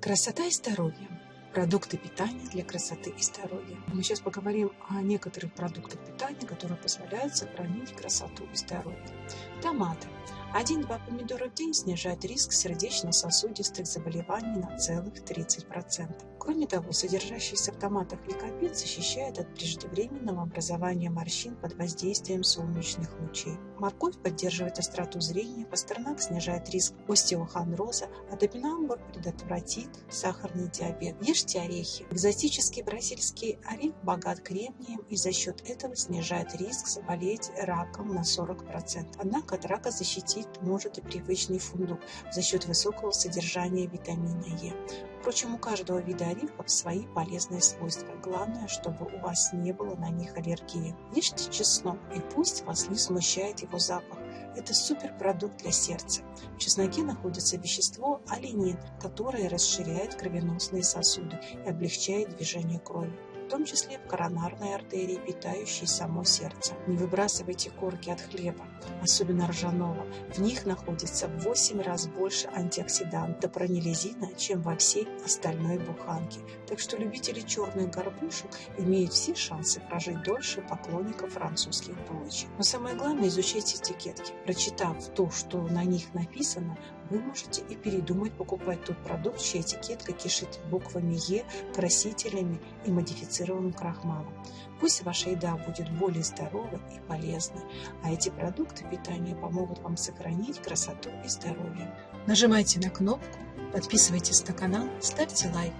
Красота и здоровье. Продукты питания для красоты и здоровья. Мы сейчас поговорим о некоторых продуктах питания, которые позволяют сохранить красоту и здоровье. Томаты. 1-2 помидора в день снижает риск сердечно-сосудистых заболеваний на целых 30%. Кроме того, содержащийся в томатах ликопин защищает от преждевременного образования морщин под воздействием солнечных лучей. Морковь поддерживает остроту зрения, пастернак снижает риск остеохондроза, а топинамбур предотвратит сахарный диабет. Ешьте орехи. Экзотический бразильский орех богат кремнием и за счет этого снижает риск заболеть раком на 40%. Однако от рака защитить защитить может и привычный фундук за счет высокого содержания витамина Е. Впрочем, у каждого вида орехов свои полезные свойства. Главное, чтобы у вас не было на них аллергии. Ешьте чеснок, и пусть вас не смущает его запах. Это суперпродукт для сердца. В чесноке находится вещество алинин, которое расширяет кровеносные сосуды и облегчает движение крови том числе в коронарной артерии, питающей само сердце. Не выбрасывайте корки от хлеба, особенно ржаного. В них находится в 8 раз больше антиоксиданта пронилизина, чем во всей остальной буханке. Так что любители черных горбушек имеют все шансы прожить дольше поклонников французских булочек. Но самое главное, изучайте этикетки. Прочитав то, что на них написано, вы можете и передумать покупать тот продукт, чья этикетка кишит буквами Е, красителями и модифицированным крахмалом. Пусть ваша еда будет более здоровой и полезной, а эти продукты питания помогут вам сохранить красоту и здоровье. Нажимайте на кнопку, подписывайтесь на канал, ставьте лайк.